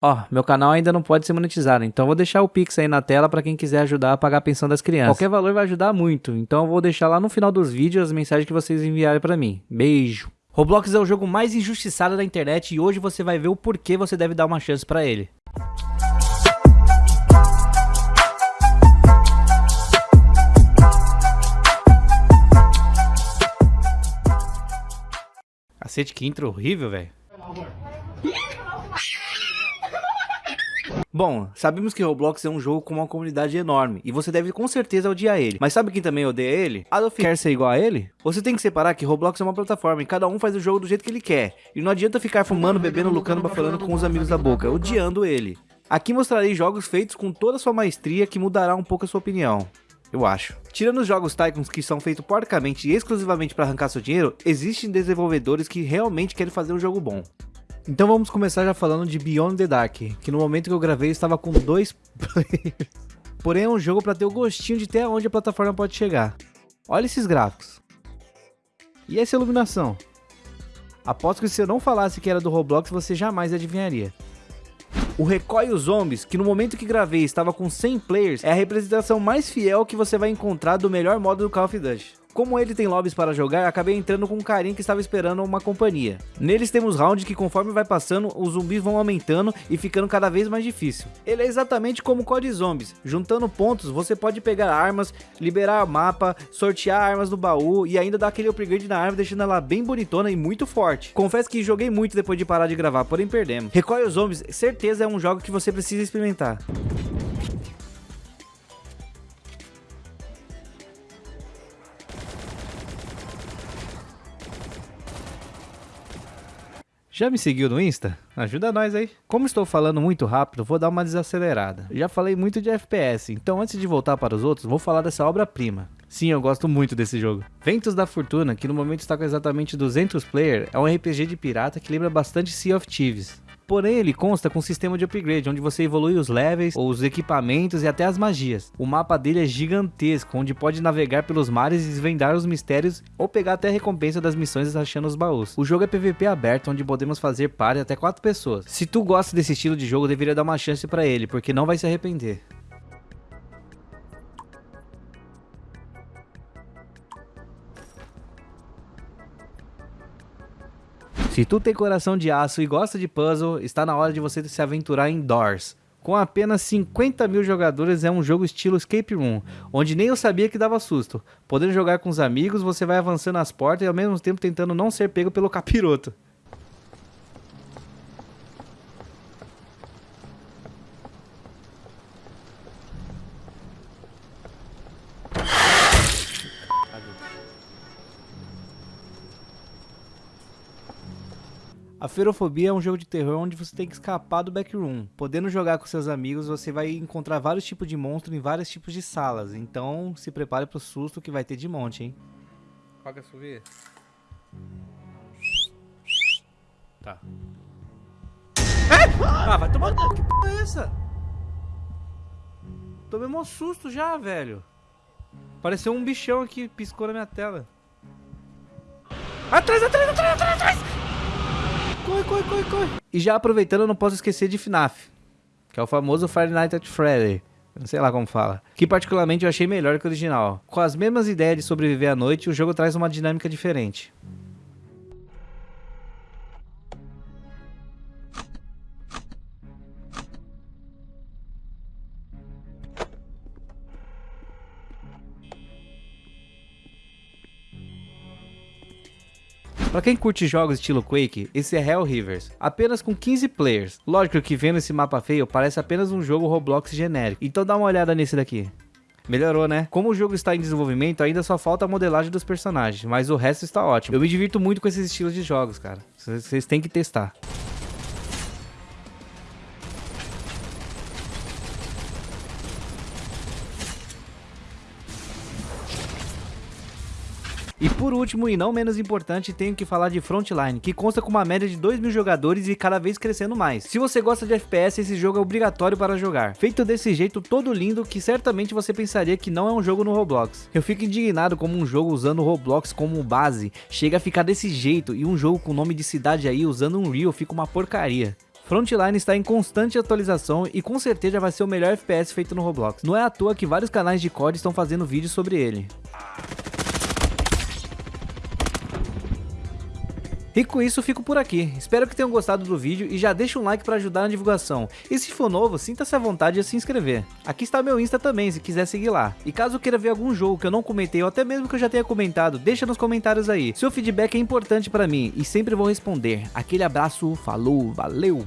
Ó, meu canal ainda não pode ser monetizado, então vou deixar o Pix aí na tela para quem quiser ajudar a pagar a pensão das crianças. Qualquer valor vai ajudar muito, então eu vou deixar lá no final dos vídeos as mensagens que vocês enviarem para mim. Beijo! Roblox é o jogo mais injustiçado da internet e hoje você vai ver o porquê você deve dar uma chance para ele. Cacete, que intro horrível, velho. Bom, sabemos que Roblox é um jogo com uma comunidade enorme, e você deve com certeza odiar ele. Mas sabe quem também odeia ele? Adolf quer ser igual a ele? Você tem que separar que Roblox é uma plataforma e cada um faz o jogo do jeito que ele quer. E não adianta ficar fumando, bebendo, lucando, bafalando com os amigos da boca, odiando ele. Aqui mostrarei jogos feitos com toda a sua maestria que mudará um pouco a sua opinião. Eu acho. Tirando os jogos Tycoons que são feitos porcamente e exclusivamente para arrancar seu dinheiro, existem desenvolvedores que realmente querem fazer um jogo bom. Então vamos começar já falando de Beyond the Dark, que no momento que eu gravei estava com dois players. Porém é um jogo para ter o gostinho de até onde a plataforma pode chegar. Olha esses gráficos. E essa iluminação? Aposto que se eu não falasse que era do Roblox, você jamais adivinharia. O Recoil Zombies, que no momento que gravei estava com 100 players, é a representação mais fiel que você vai encontrar do melhor modo do Call of Duty. Como ele tem lobbies para jogar, acabei entrando com um carinha que estava esperando uma companhia. Neles temos rounds que conforme vai passando, os zumbis vão aumentando e ficando cada vez mais difícil. Ele é exatamente como o COD Zombies, juntando pontos você pode pegar armas, liberar mapa, sortear armas no baú e ainda dar aquele upgrade na arma deixando ela bem bonitona e muito forte. Confesso que joguei muito depois de parar de gravar, porém perdemos. Recoil Zombies, certeza é um jogo que você precisa experimentar. Já me seguiu no Insta? Ajuda nós aí. Como estou falando muito rápido, vou dar uma desacelerada. Já falei muito de FPS, então antes de voltar para os outros, vou falar dessa obra-prima. Sim, eu gosto muito desse jogo. Ventos da Fortuna, que no momento está com exatamente 200 players, é um RPG de pirata que lembra bastante Sea of Thieves. Porém, ele consta com um sistema de upgrade, onde você evolui os levels, os equipamentos e até as magias. O mapa dele é gigantesco, onde pode navegar pelos mares e desvendar os mistérios ou pegar até a recompensa das missões achando os baús. O jogo é PVP aberto, onde podemos fazer party até 4 pessoas. Se tu gosta desse estilo de jogo, deveria dar uma chance para ele, porque não vai se arrepender. Se tu tem coração de aço e gosta de puzzle, está na hora de você se aventurar em Doors. Com apenas 50 mil jogadores é um jogo estilo Escape Room, onde nem eu sabia que dava susto. Podendo jogar com os amigos, você vai avançando as portas e ao mesmo tempo tentando não ser pego pelo capiroto. A Ferofobia é um jogo de terror onde você tem que escapar do backroom. Podendo jogar com seus amigos, você vai encontrar vários tipos de monstros em vários tipos de salas. Então, se prepare pro susto que vai ter de monte, hein? Qual que é sua Tá. É! Ah, vai tomar... Que p é essa? Tomei um susto já, velho. Pareceu um bichão aqui, piscou na minha tela. Atrás, atrás, atrás, atrás, atrás! Corre, corre, corre. E já aproveitando, eu não posso esquecer de FNAF, que é o famoso Friday Night at Freddy. Não sei lá como fala. Que particularmente eu achei melhor que o original. Com as mesmas ideias de sobreviver à noite, o jogo traz uma dinâmica diferente. Pra quem curte jogos estilo Quake, esse é Hell Rivers, apenas com 15 players. Lógico que vendo esse mapa feio, parece apenas um jogo Roblox genérico. Então dá uma olhada nesse daqui. Melhorou, né? Como o jogo está em desenvolvimento, ainda só falta a modelagem dos personagens, mas o resto está ótimo. Eu me divirto muito com esses estilos de jogos, cara. Vocês têm que testar. E por último, e não menos importante, tenho que falar de Frontline, que consta com uma média de 2 mil jogadores e cada vez crescendo mais. Se você gosta de FPS, esse jogo é obrigatório para jogar. Feito desse jeito todo lindo que certamente você pensaria que não é um jogo no Roblox. Eu fico indignado como um jogo usando o Roblox como base chega a ficar desse jeito e um jogo com nome de cidade aí usando um Unreal fica uma porcaria. Frontline está em constante atualização e com certeza vai ser o melhor FPS feito no Roblox. Não é à toa que vários canais de COD estão fazendo vídeos sobre ele. E com isso fico por aqui, espero que tenham gostado do vídeo e já deixa um like para ajudar na divulgação. E se for novo, sinta-se à vontade de se inscrever. Aqui está meu Insta também, se quiser seguir lá. E caso queira ver algum jogo que eu não comentei ou até mesmo que eu já tenha comentado, deixa nos comentários aí. Seu feedback é importante para mim e sempre vou responder. Aquele abraço, falou, valeu!